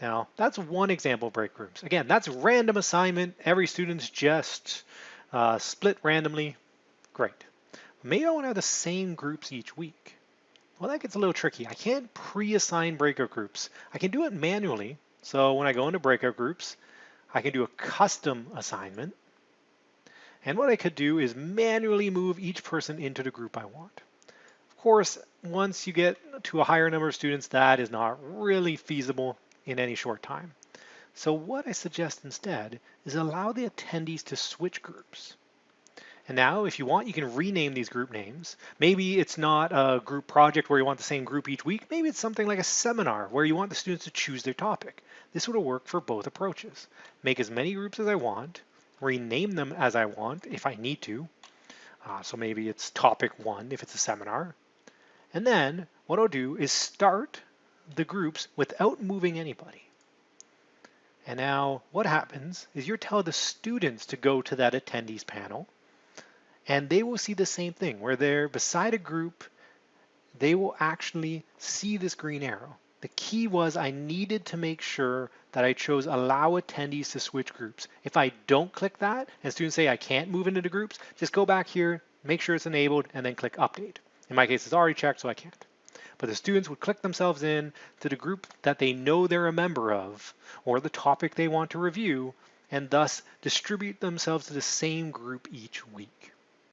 Now, that's one example of break groups. Again, that's random assignment. Every student's just uh, split randomly. Great. Maybe I want to have the same groups each week. Well, that gets a little tricky. I can't pre-assign breakout groups. I can do it manually. So when I go into breakout groups, I can do a custom assignment. And what I could do is manually move each person into the group I want. Of course, once you get to a higher number of students, that is not really feasible in any short time. So what I suggest instead is allow the attendees to switch groups. And now if you want, you can rename these group names. Maybe it's not a group project where you want the same group each week. Maybe it's something like a seminar where you want the students to choose their topic. This would work for both approaches. Make as many groups as I want, rename them as I want if I need to. Uh, so maybe it's topic one if it's a seminar. And then what I'll do is start the groups without moving anybody. And now what happens is you tell the students to go to that attendees panel and they will see the same thing where they're beside a group, they will actually see this green arrow. The key was I needed to make sure that I chose allow attendees to switch groups. If I don't click that and students say I can't move into the groups, just go back here, make sure it's enabled and then click update. In my case, it's already checked, so I can't but the students would click themselves in to the group that they know they're a member of or the topic they want to review and thus distribute themselves to the same group each week.